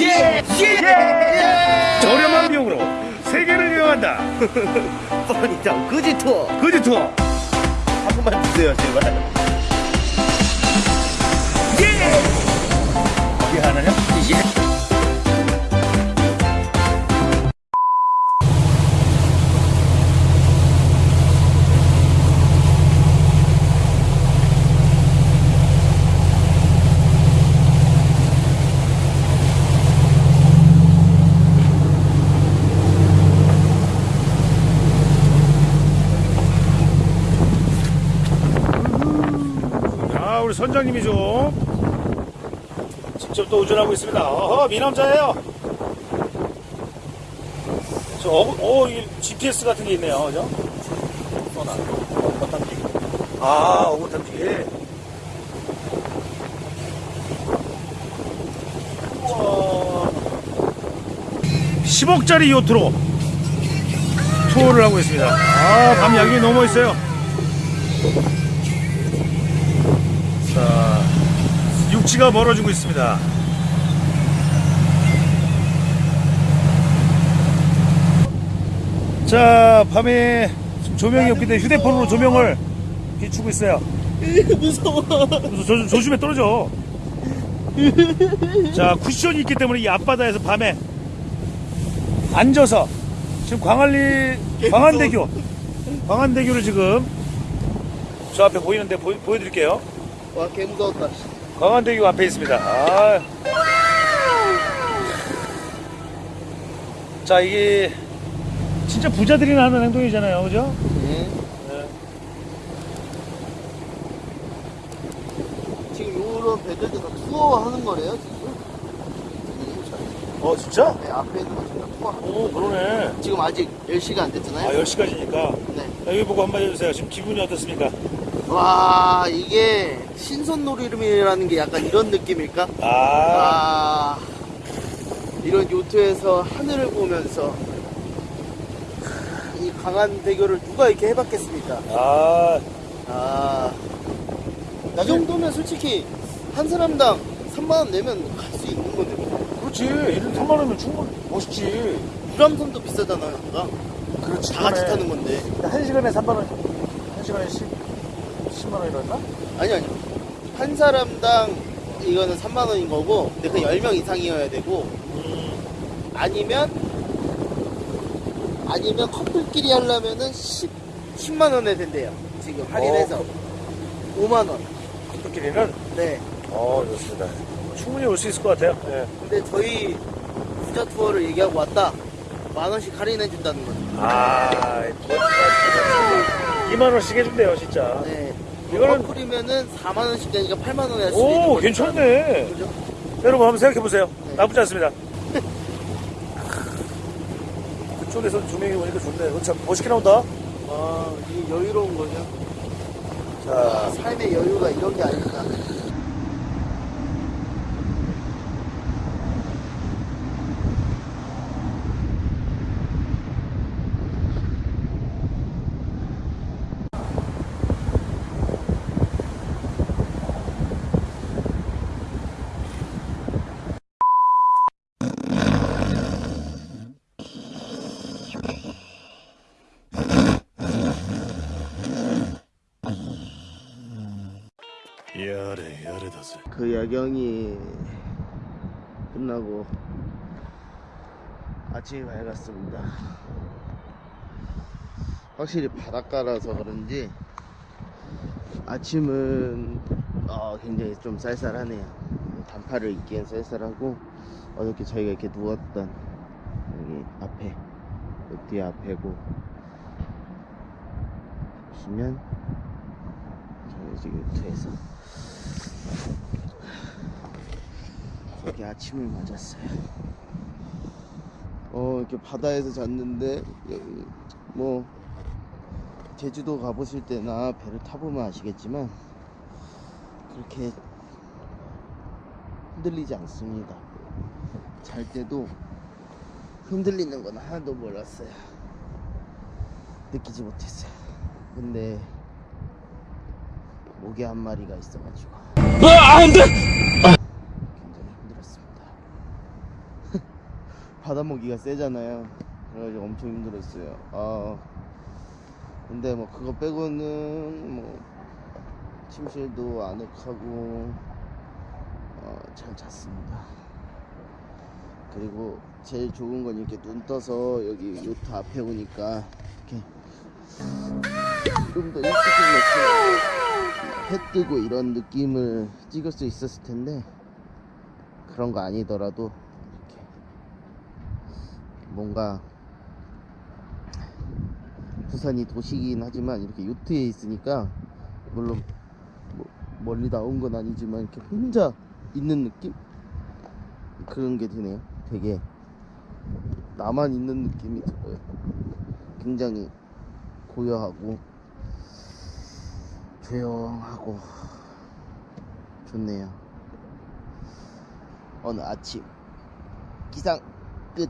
예! 예! 저렴한 비용으로 세계를 여행한다. 뻔히장 거지 투어 거지 투어. 한 번만 주세요 제발 아, 우리 선장님이 좀 직접 또 운전하고 있습니다. 어허, 미남자예요. 저, 어, 어, GPS 같은 게 있네요. 그죠? 소나, 어탐지. 아, 어탐지. 우와. 10억짜리 요트로 투어를 하고 있습니다. 아, 밤 야경이 너무 멋있어요. 육지가 멀어지고 있습니다. 자, 밤에 조명이 없기 때문에 휴대폰으로 조명을 비추고 있어요. 무서워 조, 조, 조심해 떨어져. 자, 쿠션이 있기 때문에 이 앞바다에서 밤에 앉아서 지금 광안리, 광안대교, 광안대교를 지금 저 앞에 보이는데 보, 보여드릴게요. 와 개 무서웠다 광안대교 앞에 있습니다. 아. 자, 이게 진짜 부자들이나 하는 행동이잖아요. 그죠? 네. 네. 지금 요런 배들도 다 투어 하는 거래요 지금 어, 진짜? 네, 앞에 있는 거 지금 투어 오, 그러네. 지금 아직 10시가 안 아, 됐잖아요 10시까지니까. 네. 여기 보고 한마디 해주세요. 지금 기분이 어떻습니까? 와 이게 신선놀이름이라는 게 약간 이런 느낌일까? 아, 아 이런 요트에서 하늘을 보면서 이 강한 대교를 누가 이렇게 해봤겠습니까? 아, 아, 이 정도면 솔직히 한 사람당 3만 원 내면 갈 수 있는 건데 그렇지. 이런 3만원이면 충분히 멋있지. 유람선도 비싸잖아요. 아까. 그렇지. 다 같이 타는 건데. 한 시간에 3만원, 한 시간에 10, 10만원이랬나? 아니 아니. 한 사람당 이거는 3만 원인 거고, 근데 그 10명 이상이어야 되고, 아니면 아니면 커플끼리 하려면은 10, 10만 원에 된대요. 지금 할인해서 어, 5만 원. 커플끼리는? 네. 어, 좋습니다. 충분히 올 수 있을 것 같아요. 예. 근데 저희 부자 투어를 얘기하고 왔다. 만 원씩 할인해 준다는 거죠. 아, 2만 원씩 해준대요, 진짜. 네. 이거는- 커플이면은 4만 원씩 되니까 8만 원에 할수 있는 오, 거니까. 괜찮네. 그죠? 여러분 한번 생각해 보세요. 네. 나쁘지 않습니다. 그쪽에서 조명이 오니까 좋네. 어, 참 멋있게 나온다. 아, 이 여유로운 거죠. 자, 삶의 여유가 이런 게 아닐까. 야래, 야래다ぜ. 그 야경이 끝나고 아침이 밝았습니다. 확실히 바닷가라서 그런지 아침은 어, 굉장히 좀 쌀쌀하네요. 단파를 입기엔 쌀쌀하고 어저께 저희가 이렇게 누웠던 여기 앞에 그 뒤에 앞에고 보시면 유튜에서 여기 아침을 맞았어요. 어, 이렇게 바다에서 잤는데, 여기 뭐, 제주도 가보실 때나 배를 타보면 아시겠지만, 그렇게 흔들리지 않습니다. 잘 때도 흔들리는 건 하나도 몰랐어요. 느끼지 못했어요. 근데, 모기 한 마리가 있어가지고. 굉장히 힘들었습니다. 바다먹이가 세잖아요. 그래가지고 엄청 힘들었어요. 아, 근데 뭐 그거 빼고는 뭐 침실도 아늑하고 어, 잘 잤습니다. 그리고 제일 좋은 건 이렇게 눈 떠서 여기 요트 앞에 오니까 이렇게 좀 더 일찍 일어났으면 해 뜨고 이런 느낌을 찍을 수 있었을 텐데 그런 거 아니더라도 이렇게 뭔가 부산이 도시긴 하지만 이렇게 요트에 있으니까 물론 뭐 멀리 나온 건 아니지만 이렇게 혼자 있는 느낌 그런 게 드네요. 되게 나만 있는 느낌이 들어요. 굉장히 고요하고 조용하고 좋네요. 오늘 아침 기상 끝.